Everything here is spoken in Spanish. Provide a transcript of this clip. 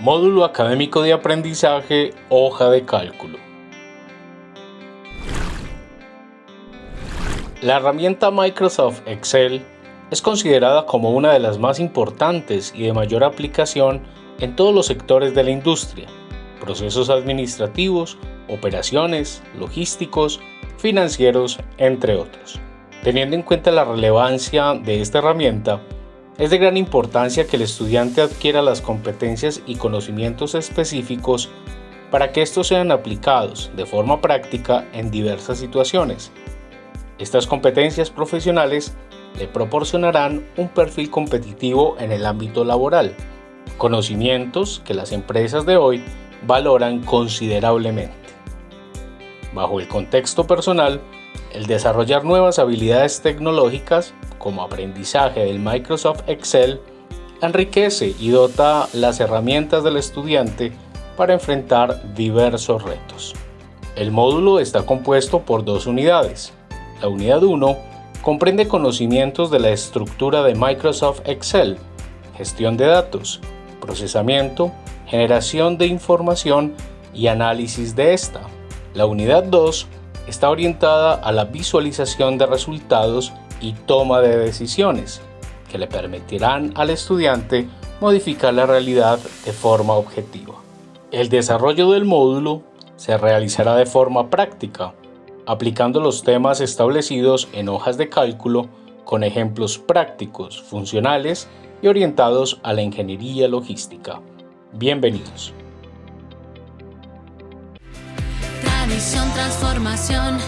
Módulo Académico de Aprendizaje Hoja de Cálculo. La herramienta Microsoft Excel es considerada como una de las más importantes y de mayor aplicación en todos los sectores de la industria, procesos administrativos, operaciones, logísticos, financieros, entre otros. Teniendo en cuenta la relevancia de esta herramienta, es de gran importancia que el estudiante adquiera las competencias y conocimientos específicos para que estos sean aplicados de forma práctica en diversas situaciones. Estas competencias profesionales le proporcionarán un perfil competitivo en el ámbito laboral, conocimientos que las empresas de hoy valoran considerablemente. Bajo el contexto personal, el desarrollar nuevas habilidades tecnológicas, como aprendizaje del Microsoft Excel, enriquece y dota las herramientas del estudiante para enfrentar diversos retos. El módulo está compuesto por dos unidades. La unidad 1 comprende conocimientos de la estructura de Microsoft Excel, gestión de datos, procesamiento, generación de información y análisis de esta. La unidad 2 está orientada a la visualización de resultados y toma de decisiones, que le permitirán al estudiante modificar la realidad de forma objetiva. El desarrollo del módulo se realizará de forma práctica, aplicando los temas establecidos en hojas de cálculo con ejemplos prácticos, funcionales y orientados a la ingeniería logística. Bienvenidos. Transformación,